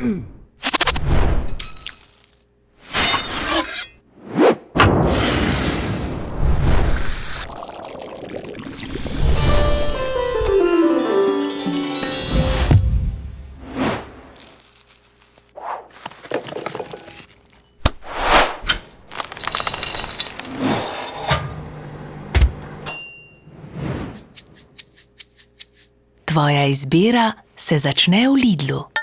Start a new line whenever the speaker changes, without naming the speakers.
Tvoja izbira se začne v Lidlu.